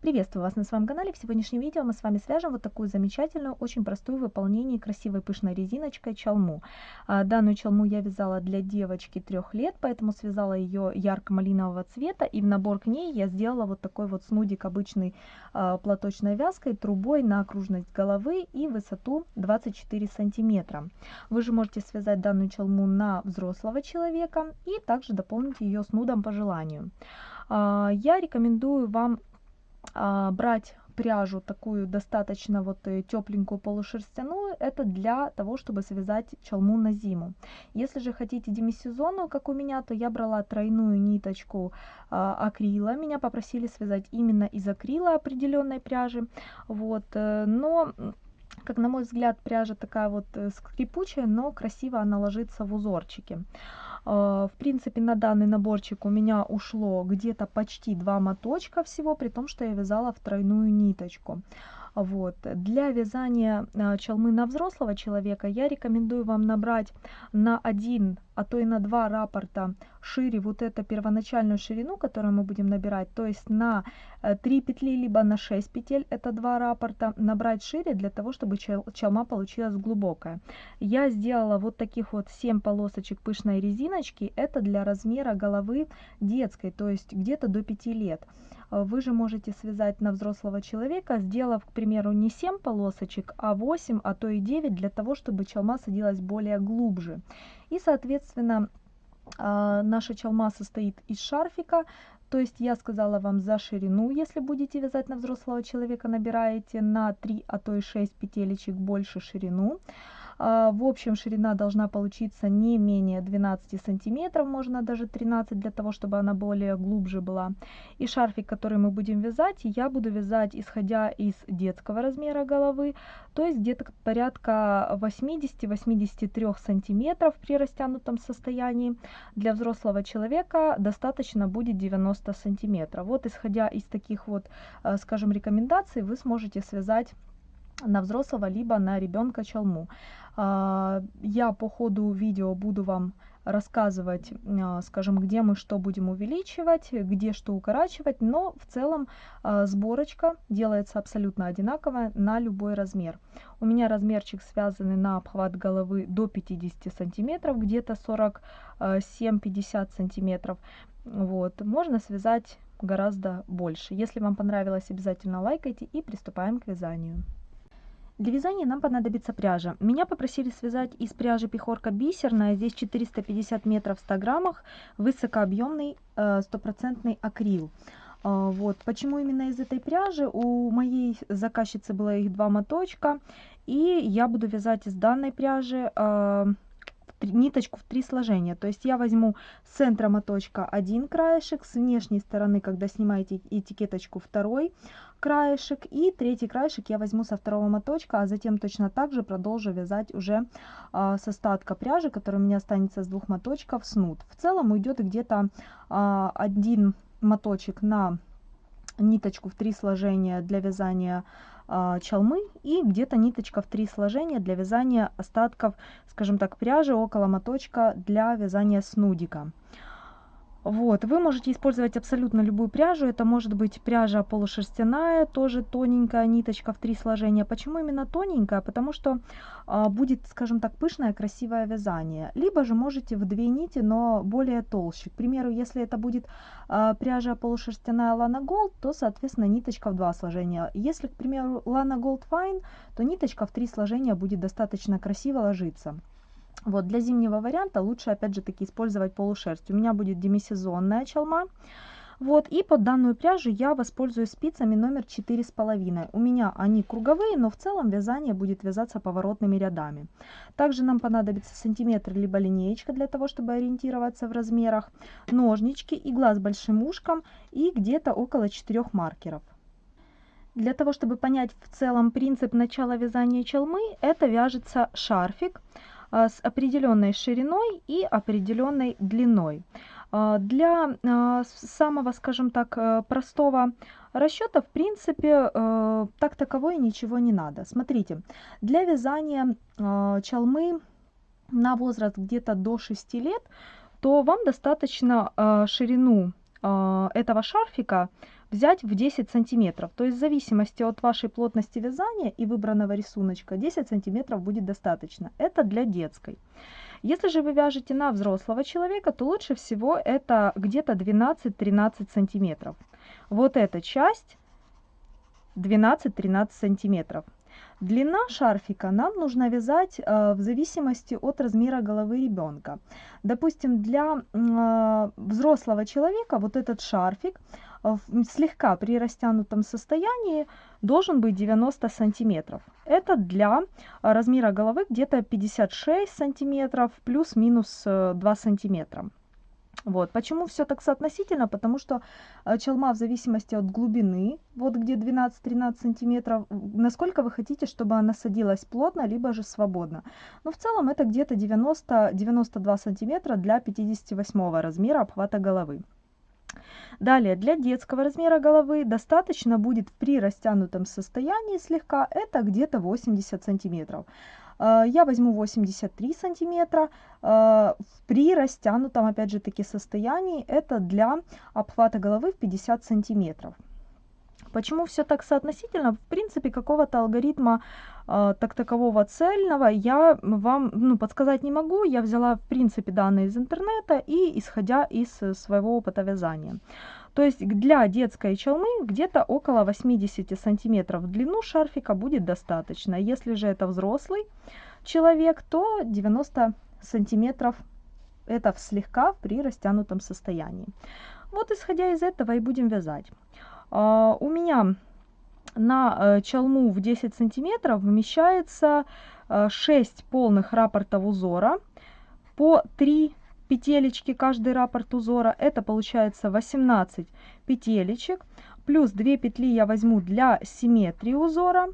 Приветствую вас на своем канале. В сегодняшнем видео мы с вами свяжем вот такую замечательную, очень простую в выполнении красивой пышной резиночкой чалму. А, данную чалму я вязала для девочки трех лет, поэтому связала ее ярко-малинового цвета. И в набор к ней я сделала вот такой вот снудик обычной а, платочной вязкой, трубой на окружность головы и высоту 24 сантиметра. Вы же можете связать данную чалму на взрослого человека и также дополнить ее снудом по желанию. А, я рекомендую вам брать пряжу такую достаточно вот э, тепленькую полушерстяную, это для того, чтобы связать чалму на зиму. Если же хотите демисезонную, как у меня, то я брала тройную ниточку а, акрила. Меня попросили связать именно из акрила определенной пряжи. Вот, э, но как на мой взгляд, пряжа такая вот э, скрипучая, но красиво она ложится в узорчики. А, в принципе, на данный наборчик у меня ушло где-то почти два моточка всего, при том, что я вязала в тройную ниточку. Вот. Для вязания а, чалмы на взрослого человека я рекомендую вам набрать на один, а то и на два раппорта шире вот эту первоначальную ширину, которую мы будем набирать, то есть на 3 э, петли, либо на 6 петель, это два раппорта, набрать шире для того, чтобы чалма получилась глубокая. Я сделала вот таких вот 7 полосочек пышной резиночки, это для размера головы детской, то есть где-то до 5 лет. Э, вы же можете связать на взрослого человека, сделав, к примеру, не 7 полосочек, а 8, а то и 9, для того, чтобы чалма садилась более глубже. И, соответственно, э, наша чалма состоит из шарфика, то есть я сказала вам за ширину, если будете вязать на взрослого человека, набираете на 3, а то и 6 петелечек больше ширину. А, в общем, ширина должна получиться не менее 12 сантиметров, можно даже 13, для того, чтобы она более глубже была. И шарфик, который мы будем вязать, я буду вязать, исходя из детского размера головы, то есть где-то порядка 80-83 сантиметров при растянутом состоянии. Для взрослого человека достаточно будет 90 сантиметров. Вот исходя из таких вот, э, скажем, рекомендаций, вы сможете связать на взрослого либо на ребенка чалму. А, я по ходу видео буду вам рассказывать, а, скажем, где мы что будем увеличивать, где что укорачивать, но в целом а, сборочка делается абсолютно одинаковая на любой размер. У меня размерчик связанный на обхват головы до 50 сантиметров, где-то 47-50 сантиметров. Вот. Можно связать гораздо больше. Если вам понравилось, обязательно лайкайте и приступаем к вязанию. Для вязания нам понадобится пряжа. Меня попросили связать из пряжи пехорка бисерная, здесь 450 метров в 100 граммах, высокообъемный э, стопроцентный акрил. А, вот. Почему именно из этой пряжи? У моей заказчицы было их два моточка, и я буду вязать из данной пряжи э, ниточку в три сложения. То есть я возьму с центра моточка один краешек, с внешней стороны, когда снимаете этикеточку, второй краешек, и третий краешек я возьму со второго моточка, а затем точно так же продолжу вязать уже а, с остатка пряжи, который у меня останется с двух моточков, снуд. В целом уйдет где-то а, один моточек на ниточку в три сложения для вязания чалмы и где-то ниточка в три сложения для вязания остатков, скажем так, пряжи около моточка для вязания снудика. Вот, вы можете использовать абсолютно любую пряжу. Это может быть пряжа полушерстяная, тоже тоненькая ниточка в три сложения. Почему именно тоненькая? Потому что а, будет, скажем так, пышное, красивое вязание. Либо же можете в две нити, но более толще. К примеру, если это будет а, пряжа полушерстяная Lana Gold, то, соответственно, ниточка в два сложения. Если, к примеру, Lana Gold Fine, то ниточка в три сложения будет достаточно красиво ложиться. Вот, для зимнего варианта лучше, опять же, таки использовать полушерсть. У меня будет демисезонная чалма. Вот, и под данную пряжу я воспользуюсь спицами номер четыре с половиной. У меня они круговые, но в целом вязание будет вязаться поворотными рядами. Также нам понадобится сантиметр либо линеечка для того, чтобы ориентироваться в размерах, ножнички, игла с большим ушком и где-то около 4 маркеров. Для того, чтобы понять в целом принцип начала вязания челмы, это вяжется шарфик. А, с определенной шириной и определенной длиной. А, для а, самого, скажем так, э, простого расчета, в принципе, э, так таковой ничего не надо. Смотрите, для вязания чалмы на возраст где-то до 6 лет, то вам достаточно ширину этого шарфика взять в 10 сантиметров. То есть в зависимости от вашей плотности вязания и выбранного рисуночка 10 сантиметров будет достаточно. Это для детской. Если же вы вяжете на взрослого человека, то лучше всего это где-то 12-13 сантиметров. Вот эта часть 12-13 сантиметров. Длина шарфика нам нужно вязать э, в зависимости от размера головы ребенка. Допустим, для э, взрослого человека вот этот шарфик э, слегка при растянутом состоянии должен быть 90 сантиметров. Это для размера головы где-то 56 сантиметров плюс-минус 2 сантиметра. Вот. Почему все так соотносительно? Потому что э, челма в зависимости от глубины, вот где 12-13 сантиметров, насколько вы хотите, чтобы она садилась плотно, либо же свободно. Но в целом это где-то 90-92 сантиметра для 58 размера обхвата головы. Далее, для детского размера головы достаточно будет при растянутом состоянии слегка, это где-то 80 сантиметров. Э, я возьму 83 сантиметра э, при растянутом, опять же таки, состоянии. Это для обхвата головы в 50 сантиметров. Почему все так соотносительно? В принципе, какого-то алгоритма э, так такового цельного я вам ну, подсказать не могу. Я взяла, в принципе, данные из интернета и исходя из своего опыта вязания. То есть для детской челмы где-то около 80 сантиметров в длину шарфика будет достаточно. Если же это взрослый человек, то 90 сантиметров это слегка при растянутом состоянии. Вот исходя из этого и будем вязать. Uh, у меня на uh, чалму в 10 сантиметров вмещается uh, 6 полных рапортов узора по 3 петелечки каждый раппорт узора. Это получается 18 петелечек. Плюс 2 петли я возьму для симметрии узора.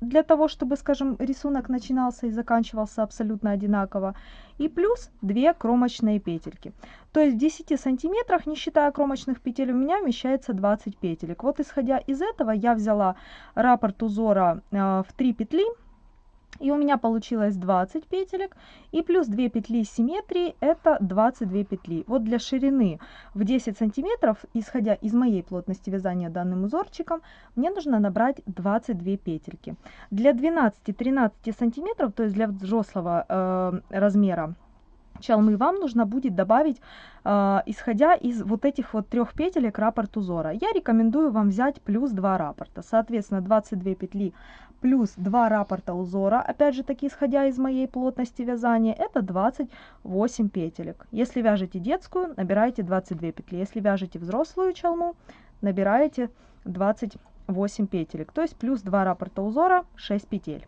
Для того, чтобы, скажем, рисунок начинался и заканчивался абсолютно одинаково. И плюс 2 кромочные петельки. То есть в 10 сантиметрах, не считая кромочных петель, у меня вмещается 20 петелек. Вот исходя из этого я взяла раппорт узора э, в 3 петли и у меня получилось 20 петелек. И плюс 2 петли симметрии, это 22 петли. Вот для ширины в 10 сантиметров, исходя из моей плотности вязания данным узорчиком, мне нужно набрать 22 петельки. Для 12-13 сантиметров, то есть для взрослого э, размера, чалмы вам нужно будет добавить, э, исходя из вот этих вот трех петелек раппорт узора. Я рекомендую вам взять плюс 2 раппорта. Соответственно, 22 петли плюс 2 раппорта узора, опять же таки исходя из моей плотности вязания, это 28 петелек. Если вяжете детскую, набираете 22 петли. Если вяжете взрослую чалму, набираете 28 петелек. То есть плюс 2 раппорта узора, 6 петель.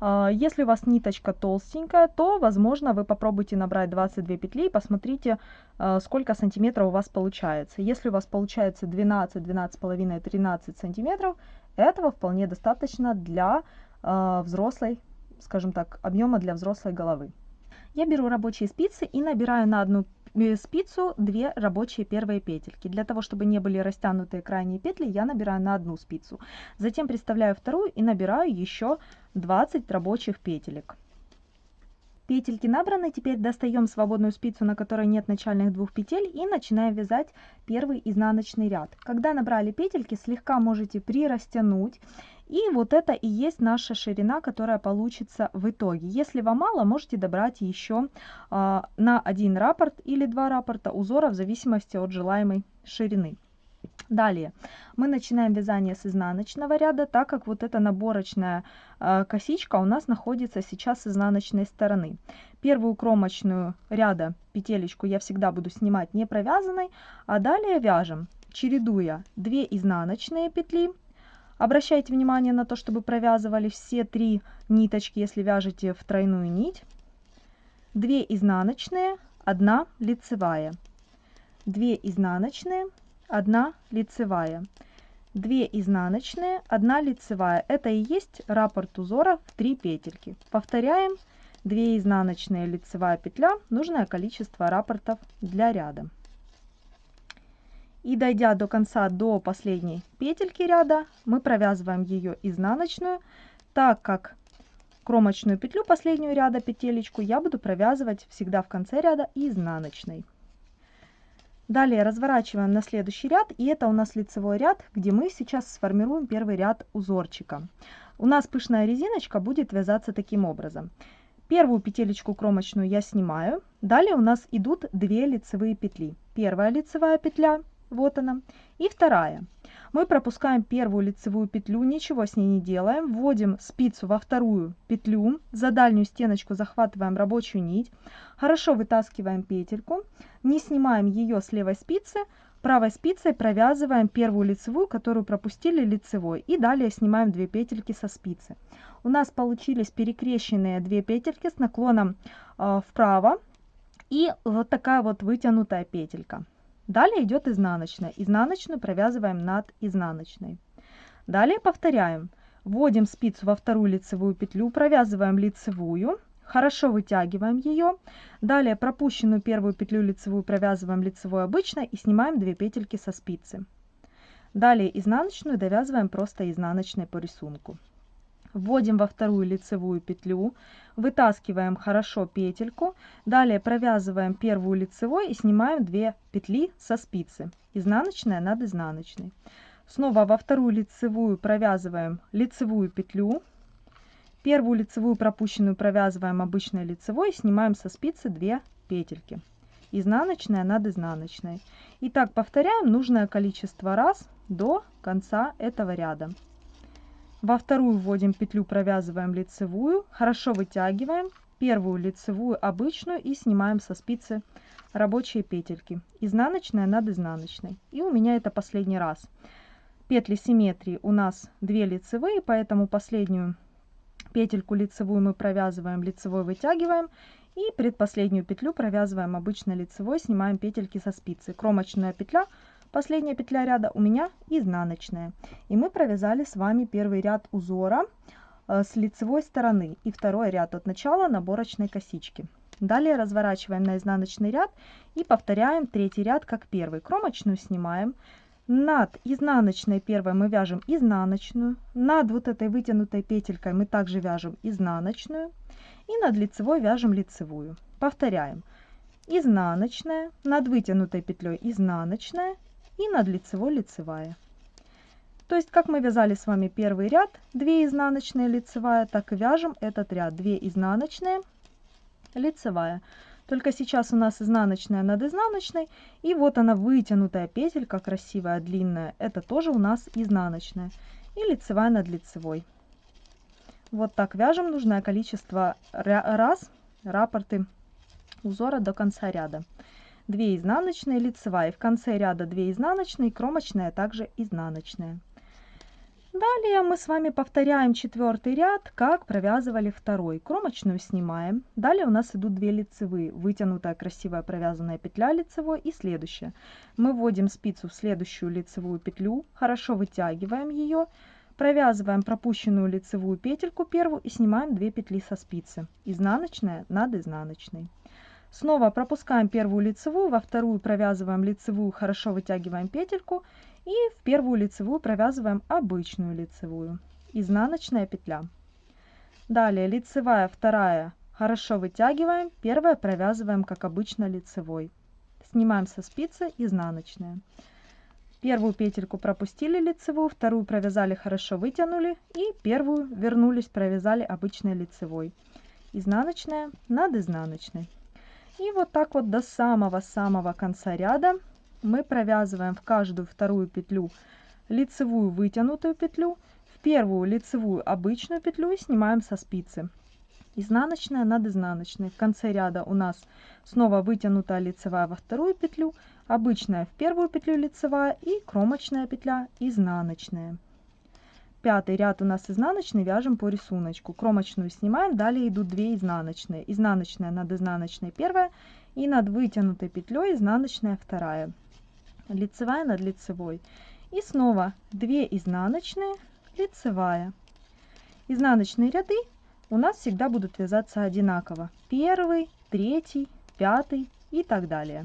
А, если у вас ниточка толстенькая, то, возможно, вы попробуйте набрать 22 петли и посмотрите, а, сколько сантиметров у вас получается. Если у вас получается 12, 12,5, 13 сантиметров, этого вполне достаточно для э, взрослой, скажем так, объема для взрослой головы. Я беру рабочие спицы и набираю на одну э, спицу 2 рабочие первые петельки. Для того, чтобы не были растянутые крайние петли, я набираю на одну спицу. Затем приставляю вторую и набираю еще 20 рабочих петелек. Петельки набраны, теперь достаем свободную спицу, на которой нет начальных двух петель и начинаем вязать первый изнаночный ряд. Когда набрали петельки, слегка можете прирастянуть. И вот это и есть наша ширина, которая получится в итоге. Если вам мало, можете добрать еще э, на один раппорт или два раппорта узора в зависимости от желаемой ширины. Далее мы начинаем вязание с изнаночного ряда, так как вот эта наборочная э, косичка у нас находится сейчас с изнаночной стороны. Первую кромочную ряда петелечку я всегда буду снимать не провязанной, а далее вяжем, чередуя 2 изнаночные петли. Обращайте внимание на то, чтобы провязывали все три ниточки, если вяжете в тройную нить. 2 изнаночные, 1 лицевая. 2 изнаночные, 1 лицевая, 2 изнаночные, 1 лицевая. Это и есть раппорт узора в 3 петельки. Повторяем 2 изнаночные, лицевая петля, нужное количество раппортов для ряда. И дойдя до конца, до последней петельки ряда, мы провязываем ее изнаночную, так как кромочную петлю последнюю ряда петелечку я буду провязывать всегда в конце ряда изнаночной. Далее разворачиваем на следующий ряд, и это у нас лицевой ряд, где мы сейчас сформируем первый ряд узорчика. У нас пышная резиночка будет вязаться таким образом. Первую петелечку кромочную я снимаю. Далее у нас идут две лицевые петли. Первая лицевая петля, вот она, и вторая. Мы пропускаем первую лицевую петлю, ничего с ней не делаем, вводим спицу во вторую петлю, за дальнюю стеночку захватываем рабочую нить, хорошо вытаскиваем петельку, не снимаем ее с левой спицы, правой спицей провязываем первую лицевую, которую пропустили лицевой, и далее снимаем 2 петельки со спицы. У нас получились перекрещенные 2 петельки с наклоном э, вправо, и вот такая вот вытянутая петелька. Далее идет изнаночная. Изнаночную провязываем над изнаночной. Далее повторяем. Вводим спицу во вторую лицевую петлю, провязываем лицевую, хорошо вытягиваем ее. Далее пропущенную первую петлю лицевую провязываем лицевой обычно и снимаем 2 петельки со спицы. Далее изнаночную довязываем просто изнаночной по рисунку. Вводим во вторую лицевую петлю, вытаскиваем хорошо петельку, далее провязываем первую лицевой и снимаем 2 петли со спицы, изнаночная над изнаночной. Снова во вторую лицевую провязываем лицевую петлю, первую лицевую пропущенную провязываем обычной лицевой и снимаем со спицы 2 петельки, изнаночная над изнаночной. И так повторяем нужное количество раз до конца этого ряда. Во вторую вводим петлю, провязываем лицевую, хорошо вытягиваем первую лицевую обычную и снимаем со спицы рабочие петельки. Изнаночная над изнаночной. И у меня это последний раз. Петли симметрии у нас 2 лицевые, поэтому последнюю петельку лицевую мы провязываем, лицевой вытягиваем. И предпоследнюю петлю провязываем обычно лицевой, снимаем петельки со спицы. Кромочная петля Последняя петля ряда у меня изнаночная. И мы провязали с вами первый ряд узора э, с лицевой стороны и второй ряд от начала наборочной косички. Далее разворачиваем на изнаночный ряд и повторяем третий ряд как первый. Кромочную снимаем. Над изнаночной первой мы вяжем изнаночную. Над вот этой вытянутой петелькой мы также вяжем изнаночную. И над лицевой вяжем лицевую. Повторяем. Изнаночная, над вытянутой петлей изнаночная и над лицевой лицевая. То есть, как мы вязали с вами первый ряд, 2 изнаночные лицевая, так и вяжем этот ряд 2 изнаночные лицевая. Только сейчас у нас изнаночная над изнаночной, и вот она вытянутая петелька, красивая, длинная, это тоже у нас изнаночная, и лицевая над лицевой. Вот так вяжем нужное количество раз, рапорты узора до конца ряда. 2 изнаночные, лицевая. В конце ряда 2 изнаночные, кромочная, также изнаночная. Далее мы с вами повторяем четвертый ряд, как провязывали второй. Кромочную снимаем. Далее у нас идут 2 лицевые. Вытянутая красивая провязанная петля лицевой и следующая. Мы вводим спицу в следующую лицевую петлю, хорошо вытягиваем ее, провязываем пропущенную лицевую петельку первую и снимаем 2 петли со спицы. Изнаночная над изнаночной. Снова пропускаем первую лицевую, во вторую провязываем лицевую, хорошо вытягиваем петельку и в первую лицевую провязываем обычную лицевую. Изнаночная петля. Далее лицевая, вторая, хорошо вытягиваем, первая провязываем как обычно лицевой. Снимаем со спицы изнаночная. Первую петельку пропустили лицевую, вторую провязали, хорошо вытянули и первую вернулись, провязали обычной лицевой. Изнаночная над изнаночной. И вот так вот до самого-самого конца ряда мы провязываем в каждую вторую петлю лицевую вытянутую петлю, в первую лицевую обычную петлю и снимаем со спицы. Изнаночная над изнаночной. В конце ряда у нас снова вытянутая лицевая во вторую петлю, обычная в первую петлю лицевая и кромочная петля изнаночная. Пятый ряд у нас изнаночный, вяжем по рисунку. Кромочную снимаем, далее идут 2 изнаночные. Изнаночная над изнаночной первая и над вытянутой петлей изнаночная вторая. Лицевая над лицевой. И снова 2 изнаночные, лицевая. Изнаночные ряды у нас всегда будут вязаться одинаково. Первый, третий, пятый и так далее.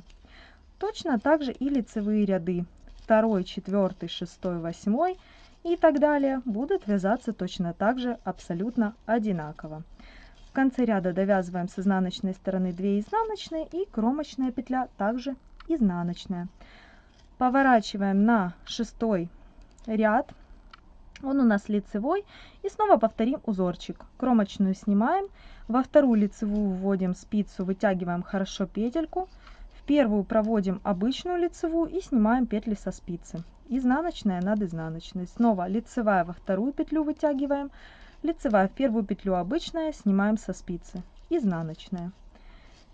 Точно так же и лицевые ряды. Второй, четвертый, шестой, восьмой – и так далее будут вязаться точно так же абсолютно одинаково. В конце ряда довязываем с изнаночной стороны 2 изнаночные и кромочная петля также изнаночная. Поворачиваем на шестой ряд. Он у нас лицевой. И снова повторим узорчик. Кромочную снимаем. Во вторую лицевую вводим спицу, вытягиваем хорошо петельку. Первую проводим обычную лицевую и снимаем петли со спицы. Изнаночная над изнаночной. Снова лицевая во вторую петлю вытягиваем лицевая в первую петлю обычная, снимаем со спицы, изнаночная.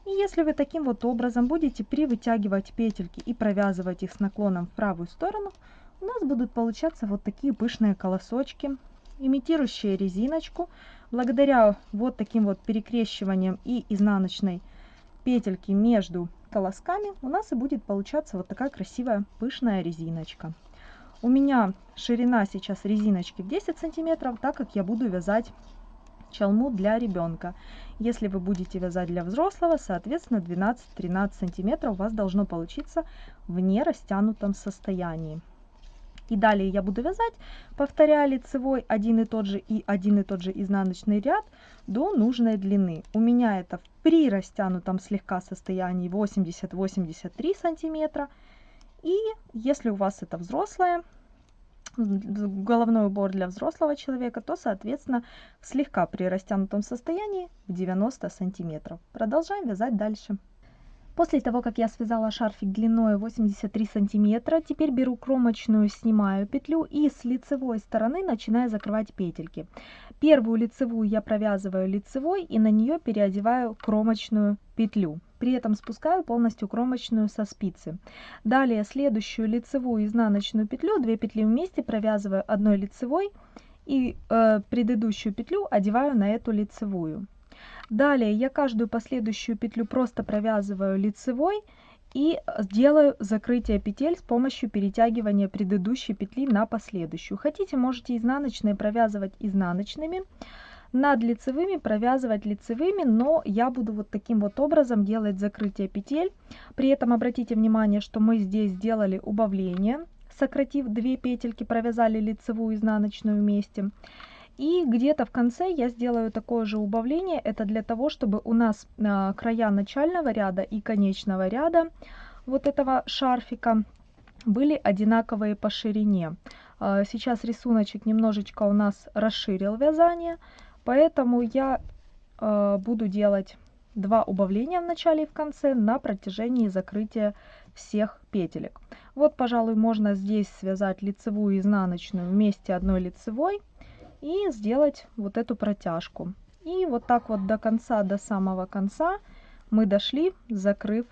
И если вы таким вот образом будете привытягивать петельки и провязывать их с наклоном в правую сторону, у нас будут получаться вот такие пышные колосочки, имитирующие резиночку. Благодаря вот таким вот перекрещиванием и изнаночной петельки между колосками у нас и будет получаться вот такая красивая пышная резиночка. У меня ширина сейчас резиночки в 10 сантиметров, так как я буду вязать чалму для ребенка. Если вы будете вязать для взрослого, соответственно 12-13 сантиметров у вас должно получиться в нерастянутом состоянии. И далее я буду вязать, повторяя лицевой один и тот же и один и тот же изнаночный ряд до нужной длины. У меня это при растянутом слегка состоянии 80-83 сантиметра. И если у вас это взрослая, головной убор для взрослого человека, то, соответственно, слегка при растянутом состоянии в 90 сантиметров. Продолжаем вязать дальше. После того, как я связала шарфик длиной 83 сантиметра, теперь беру кромочную, снимаю петлю и с лицевой стороны начинаю закрывать петельки. Первую лицевую я провязываю лицевой и на нее переодеваю кромочную петлю. При этом спускаю полностью кромочную со спицы. Далее следующую лицевую изнаночную петлю, 2 петли вместе провязываю одной лицевой и э, предыдущую петлю одеваю на эту лицевую. Далее я каждую последующую петлю просто провязываю лицевой и делаю закрытие петель с помощью перетягивания предыдущей петли на последующую. Хотите, можете изнаночные провязывать изнаночными, над лицевыми провязывать лицевыми, но я буду вот таким вот образом делать закрытие петель. При этом обратите внимание, что мы здесь сделали убавление, сократив 2 петельки, провязали лицевую и изнаночную вместе. И где-то в конце я сделаю такое же убавление. Это для того, чтобы у нас а, края начального ряда и конечного ряда вот этого шарфика были одинаковые по ширине. А, сейчас рисуночек немножечко у нас расширил вязание, поэтому я а, буду делать два убавления в начале и в конце на протяжении закрытия всех петелек. Вот, пожалуй, можно здесь связать лицевую и изнаночную вместе одной лицевой и сделать вот эту протяжку. И вот так вот до конца, до самого конца мы дошли, закрыв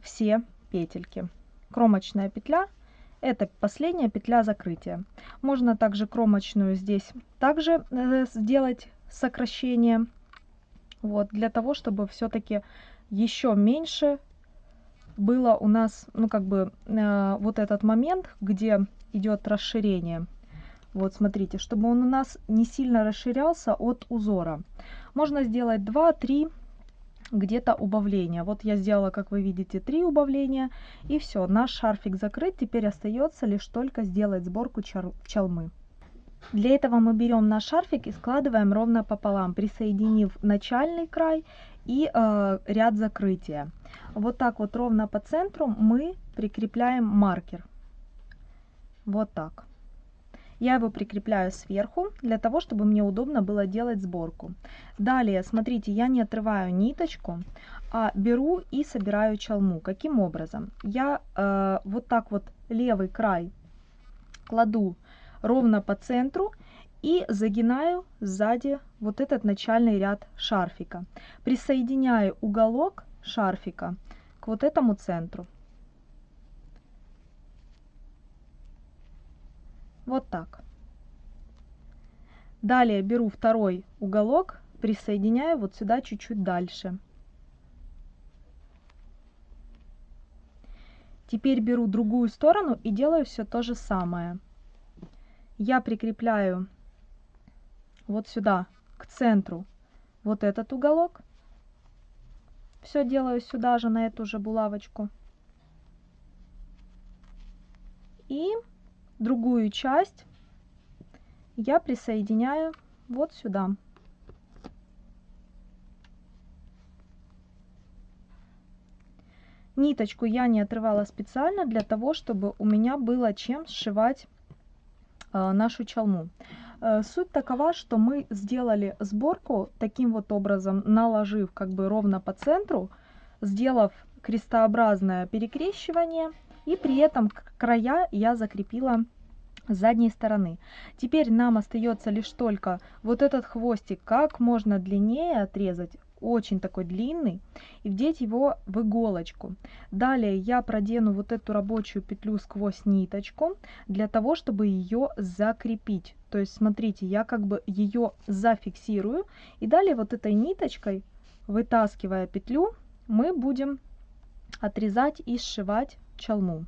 все петельки. Кромочная петля – это последняя петля закрытия. Можно также кромочную здесь также э, сделать сокращение, вот, для того, чтобы все-таки еще меньше было у нас, ну, как бы, э, вот этот момент, где идет расширение вот смотрите, чтобы он у нас не сильно расширялся от узора. Можно сделать 2-3 где-то убавления. Вот я сделала, как вы видите, 3 убавления. И все, наш шарфик закрыт. Теперь остается лишь только сделать сборку чалмы. Для этого мы берем наш шарфик и складываем ровно пополам, присоединив начальный край и э, ряд закрытия. Вот так вот ровно по центру мы прикрепляем маркер. Вот так. Я его прикрепляю сверху, для того, чтобы мне удобно было делать сборку. Далее, смотрите, я не отрываю ниточку, а беру и собираю чалму. Каким образом? Я э, вот так вот левый край кладу ровно по центру и загинаю сзади вот этот начальный ряд шарфика. Присоединяю уголок шарфика к вот этому центру. Вот так. Далее беру второй уголок, присоединяю вот сюда чуть-чуть дальше. Теперь беру другую сторону и делаю все то же самое. Я прикрепляю вот сюда, к центру, вот этот уголок. Все делаю сюда же, на эту же булавочку. И другую часть я присоединяю вот сюда. Ниточку я не отрывала специально для того, чтобы у меня было чем сшивать э, нашу чалму. Э, суть такова, что мы сделали сборку таким вот образом, наложив как бы ровно по центру, сделав крестообразное перекрещивание, и при этом края я закрепила задней стороны. Теперь нам остается лишь только вот этот хвостик как можно длиннее отрезать, очень такой длинный, и вдеть его в иголочку. Далее я продену вот эту рабочую петлю сквозь ниточку, для того, чтобы ее закрепить. То есть, смотрите, я как бы ее зафиксирую, и далее вот этой ниточкой, вытаскивая петлю, мы будем отрезать и сшивать чалму.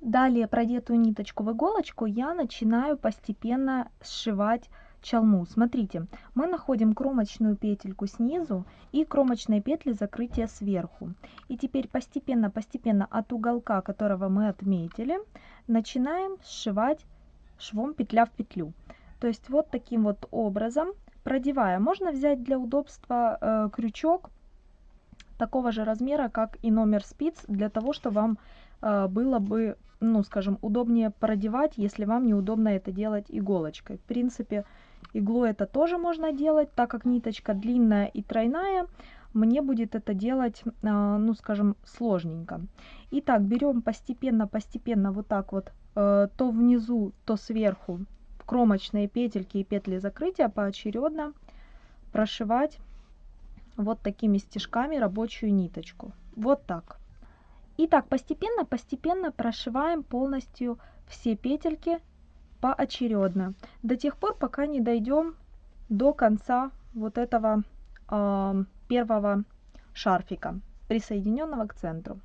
Далее продетую ниточку в иголочку я начинаю постепенно сшивать чалму. Смотрите, мы находим кромочную петельку снизу и кромочные петли закрытия сверху. И теперь постепенно-постепенно от уголка, которого мы отметили, начинаем сшивать швом петля в петлю. То есть вот таким вот образом, продевая, можно взять для удобства э, крючок такого же размера, как и номер спиц, для того, чтобы вам было бы ну, скажем, удобнее продевать, если вам неудобно это делать иголочкой. В принципе, иглой это тоже можно делать, так как ниточка длинная и тройная, мне будет это делать, а, ну, скажем, сложненько. Итак, берем постепенно-постепенно вот так вот, э, то внизу, то сверху, кромочные петельки и петли закрытия поочередно прошивать вот такими стежками рабочую ниточку. Вот так. И так постепенно-постепенно прошиваем полностью все петельки поочередно. До тех пор, пока не дойдем до конца вот этого э, первого шарфика, присоединенного к центру.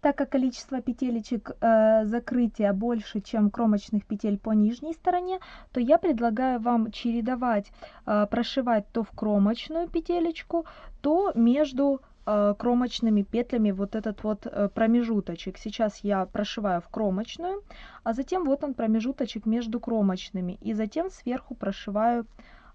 Так как количество петелечек э, закрытия больше, чем кромочных петель по нижней стороне, то я предлагаю вам чередовать, э, прошивать то в кромочную петелечку, то между кромочными петлями вот этот вот э, промежуточек. Сейчас я прошиваю в кромочную, а затем вот он промежуточек между кромочными. И затем сверху прошиваю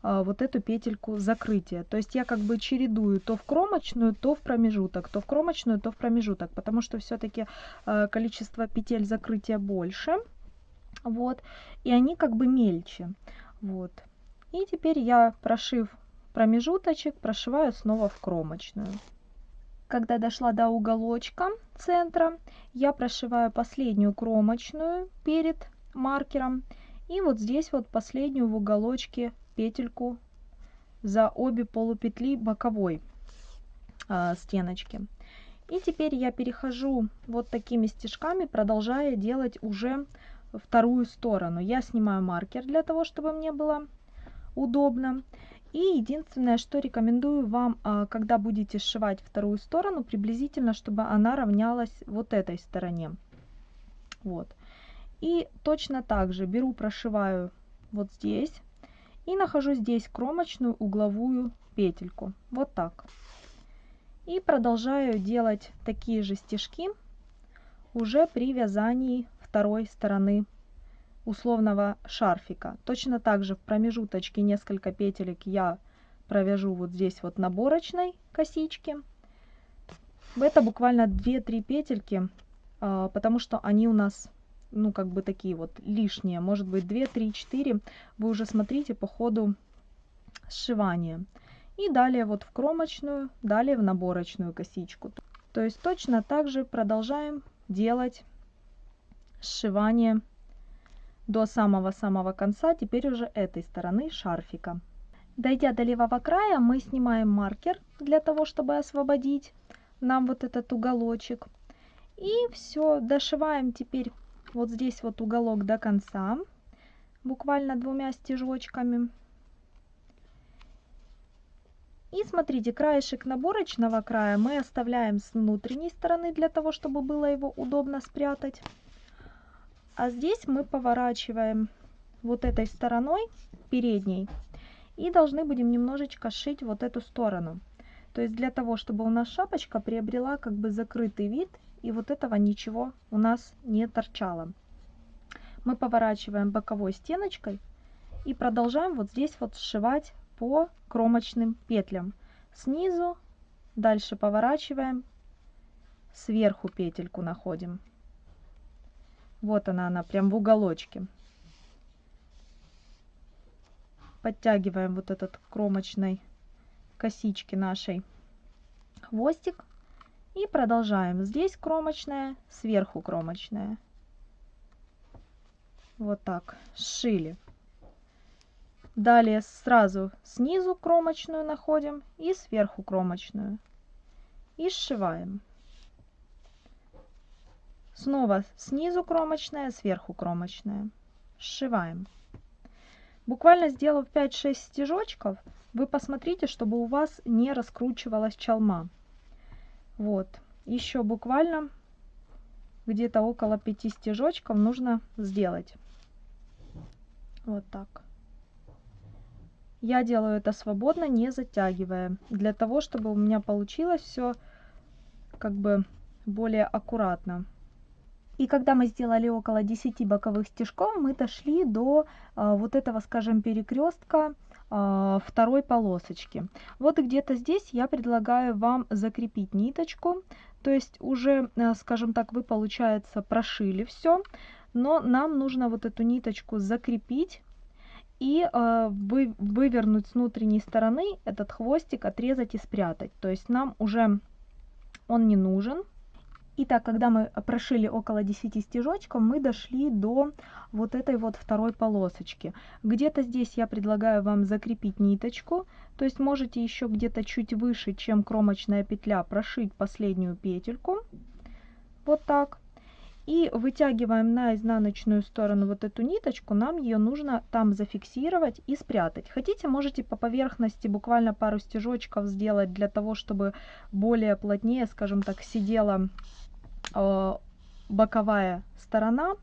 э, вот эту петельку закрытия. То есть я как бы чередую то в кромочную, то в промежуток, то в кромочную, то в промежуток, потому что все-таки количество петель закрытия больше. Вот, и они как бы мельче. Вот. И теперь я, прошив промежуточек, прошиваю снова в кромочную. Когда дошла до уголочка центра, я прошиваю последнюю кромочную перед маркером. И вот здесь вот последнюю в уголочке петельку за обе полупетли боковой э, стеночки. И теперь я перехожу вот такими стежками, продолжая делать уже вторую сторону. Я снимаю маркер для того, чтобы мне было удобно. И единственное, что рекомендую вам, а, когда будете сшивать вторую сторону, приблизительно, чтобы она равнялась вот этой стороне. Вот. И точно так же беру, прошиваю вот здесь и нахожу здесь кромочную угловую петельку. Вот так. И продолжаю делать такие же стежки уже при вязании второй стороны условного шарфика. Точно так же в промежуточке несколько петелек я провяжу вот здесь вот наборочной косички. Это буквально 2-3 петельки, а, потому что они у нас, ну, как бы такие вот лишние. Может быть 2, 3, 4. Вы уже смотрите по ходу сшивания. И далее вот в кромочную, далее в наборочную косичку. То есть точно так же продолжаем делать сшивание до самого-самого конца, теперь уже этой стороны шарфика. Дойдя до левого края, мы снимаем маркер для того, чтобы освободить нам вот этот уголочек. И все, дошиваем теперь вот здесь вот уголок до конца, буквально двумя стежочками. И смотрите, краешек наборочного края мы оставляем с внутренней стороны, для того, чтобы было его удобно спрятать. А здесь мы поворачиваем вот этой стороной передней и должны будем немножечко сшить вот эту сторону. То есть для того, чтобы у нас шапочка приобрела как бы закрытый вид и вот этого ничего у нас не торчало. Мы поворачиваем боковой стеночкой и продолжаем вот здесь вот сшивать по кромочным петлям. Снизу, дальше поворачиваем, сверху петельку находим. Вот она, она прям в уголочке. Подтягиваем вот этот кромочной косички нашей хвостик. И продолжаем. Здесь кромочная, сверху кромочная. Вот так, сшили. Далее сразу снизу кромочную находим и сверху кромочную. И сшиваем. Снова снизу кромочная, сверху кромочная. Сшиваем. Буквально сделав 5-6 стежочков, вы посмотрите, чтобы у вас не раскручивалась чалма. Вот, еще буквально где-то около 5 стежочков нужно сделать. Вот так. Я делаю это свободно, не затягивая, для того, чтобы у меня получилось все как бы более аккуратно. И когда мы сделали около 10 боковых стежков, мы дошли до а, вот этого, скажем, перекрестка а, второй полосочки. Вот где-то здесь я предлагаю вам закрепить ниточку. То есть уже, а, скажем так, вы, получается, прошили все, но нам нужно вот эту ниточку закрепить и э, вы, вывернуть с внутренней стороны этот хвостик, отрезать и спрятать. То есть нам уже он не нужен, Итак, когда мы прошили около 10 стежочков, мы дошли до вот этой вот второй полосочки. Где-то здесь я предлагаю вам закрепить ниточку, то есть можете еще где-то чуть выше, чем кромочная петля, прошить последнюю петельку. Вот так. И вытягиваем на изнаночную сторону вот эту ниточку, нам ее нужно там зафиксировать и спрятать. Хотите, можете по поверхности буквально пару стежочков сделать для того, чтобы более плотнее, скажем так, сидела боковая сторона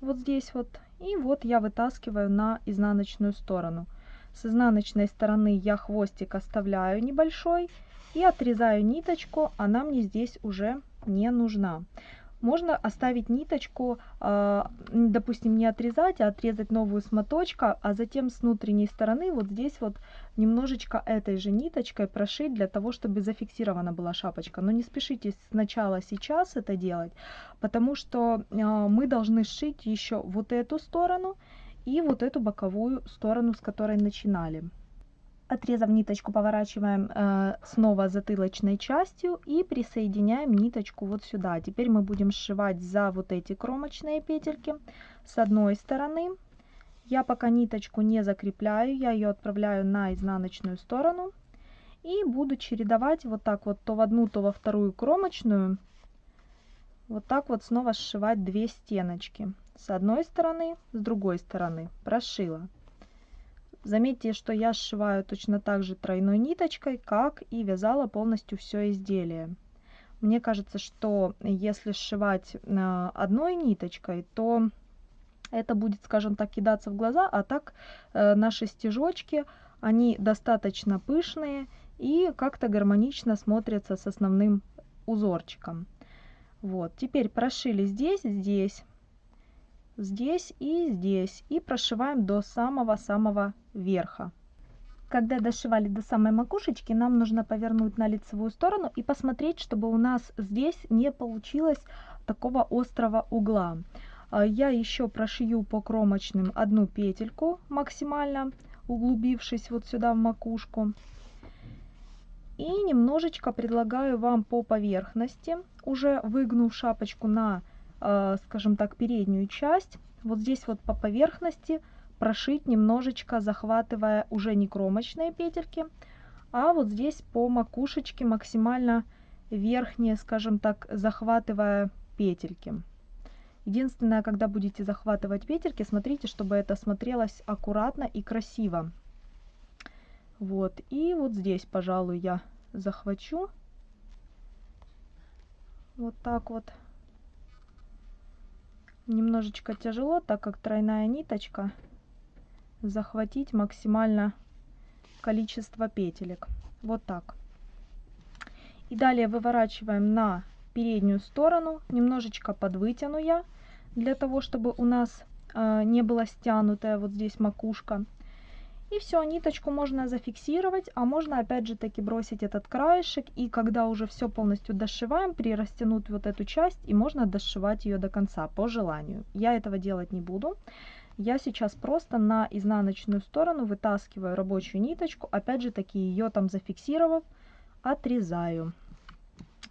вот здесь вот и вот я вытаскиваю на изнаночную сторону. С изнаночной стороны я хвостик оставляю небольшой и отрезаю ниточку она мне здесь уже не нужна можно оставить ниточку, а, допустим, не отрезать, а отрезать новую с а затем с внутренней стороны вот здесь вот немножечко этой же ниточкой прошить для того, чтобы зафиксирована была шапочка. Но не спешите сначала сейчас это делать, потому что а, мы должны сшить еще вот эту сторону и вот эту боковую сторону, с которой начинали. Отрезав ниточку, поворачиваем э, снова затылочной частью и присоединяем ниточку вот сюда. Теперь мы будем сшивать за вот эти кромочные петельки с одной стороны. Я пока ниточку не закрепляю, я ее отправляю на изнаночную сторону. И буду чередовать вот так вот то в одну, то во вторую кромочную. Вот так вот снова сшивать две стеночки. С одной стороны, с другой стороны. Прошила. Заметьте, что я сшиваю точно так же тройной ниточкой, как и вязала полностью все изделие. Мне кажется, что если сшивать э, одной ниточкой, то это будет, скажем так, кидаться в глаза, а так э, наши стежочки, они достаточно пышные и как-то гармонично смотрятся с основным узорчиком. Вот, теперь прошили здесь, здесь здесь и здесь. И прошиваем до самого-самого верха. Когда дошивали до самой макушечки, нам нужно повернуть на лицевую сторону и посмотреть, чтобы у нас здесь не получилось такого острого угла. А, я еще прошью по кромочным одну петельку максимально, углубившись вот сюда в макушку. И немножечко предлагаю вам по поверхности, уже выгнув шапочку на скажем так, переднюю часть, вот здесь вот по поверхности прошить немножечко, захватывая уже не кромочные петельки, а вот здесь по макушечке максимально верхние, скажем так, захватывая петельки. Единственное, когда будете захватывать петельки, смотрите, чтобы это смотрелось аккуратно и красиво. Вот, и вот здесь, пожалуй, я захвачу. Вот так вот немножечко тяжело, так как тройная ниточка, захватить максимально количество петелек. Вот так. И далее выворачиваем на переднюю сторону, немножечко подвытяну я, для того, чтобы у нас э, не была стянутая вот здесь макушка. И все, ниточку можно зафиксировать, а можно опять же таки бросить этот краешек. И когда уже все полностью дошиваем, прирастянуть вот эту часть и можно дошивать ее до конца по желанию. Я этого делать не буду. Я сейчас просто на изнаночную сторону вытаскиваю рабочую ниточку, опять же таки ее там зафиксировав, отрезаю.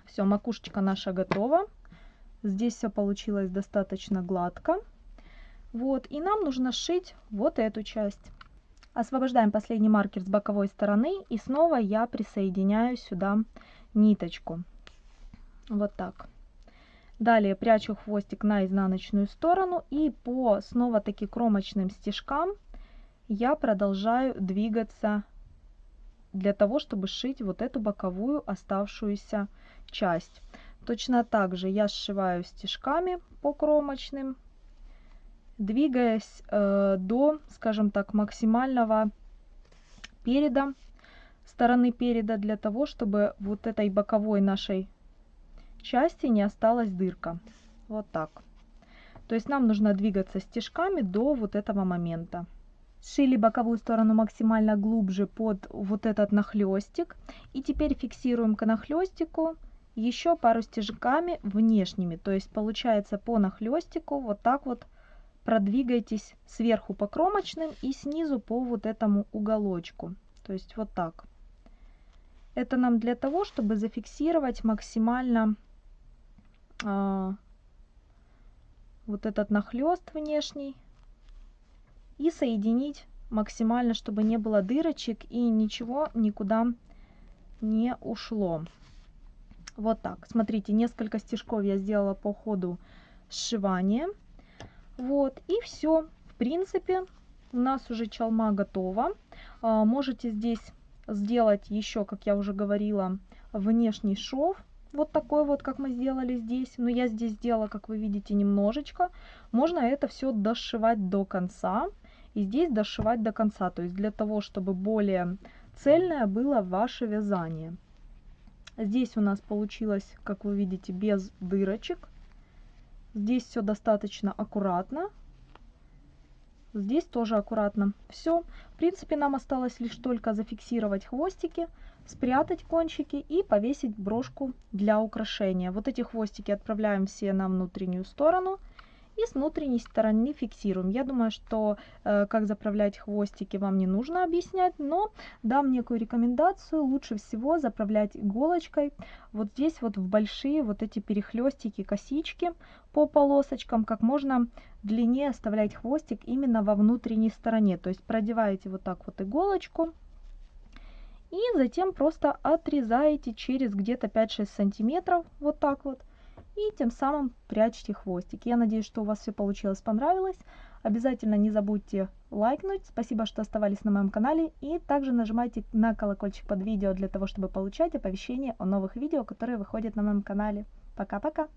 Все, макушечка наша готова. Здесь все получилось достаточно гладко. Вот, и нам нужно сшить вот эту часть. Освобождаем последний маркер с боковой стороны и снова я присоединяю сюда ниточку. Вот так. Далее прячу хвостик на изнаночную сторону и по снова таки кромочным стежкам я продолжаю двигаться для того, чтобы сшить вот эту боковую оставшуюся часть. Точно так же я сшиваю стежками по кромочным двигаясь э, до, скажем так, максимального переда, стороны переда, для того, чтобы вот этой боковой нашей части не осталась дырка. Вот так. То есть нам нужно двигаться стежками до вот этого момента. Сшили боковую сторону максимально глубже под вот этот нахлестик. И теперь фиксируем к нахлестику еще пару стежками внешними. То есть получается по нахлестику вот так вот продвигайтесь сверху по кромочным и снизу по вот этому уголочку. То есть вот так. Это нам для того, чтобы зафиксировать максимально э, вот этот нахлест внешний и соединить максимально, чтобы не было дырочек и ничего никуда не ушло. Вот так. Смотрите, несколько стежков я сделала по ходу сшивания. Вот, и все. В принципе, у нас уже чалма готова. А, можете здесь сделать еще, как я уже говорила, внешний шов. Вот такой вот, как мы сделали здесь. Но я здесь сделала, как вы видите, немножечко. Можно это все дошивать до конца. И здесь дошивать до конца. То есть для того, чтобы более цельное было ваше вязание. Здесь у нас получилось, как вы видите, без дырочек. Здесь все достаточно аккуратно. Здесь тоже аккуратно. Все. В принципе, нам осталось лишь только зафиксировать хвостики, спрятать кончики и повесить брошку для украшения. Вот эти хвостики отправляем все на внутреннюю сторону и с внутренней стороны фиксируем. Я думаю, что э, как заправлять хвостики вам не нужно объяснять, но дам некую рекомендацию. Лучше всего заправлять иголочкой вот здесь вот в большие вот эти перехлестики, косички по полосочкам, как можно длиннее оставлять хвостик именно во внутренней стороне. То есть продеваете вот так вот иголочку и затем просто отрезаете через где-то 5-6 сантиметров вот так вот и тем самым прячьте хвостик. Я надеюсь, что у вас все получилось, понравилось. Обязательно не забудьте лайкнуть. Спасибо, что оставались на моем канале. И также нажимайте на колокольчик под видео для того, чтобы получать оповещения о новых видео, которые выходят на моем канале. Пока-пока!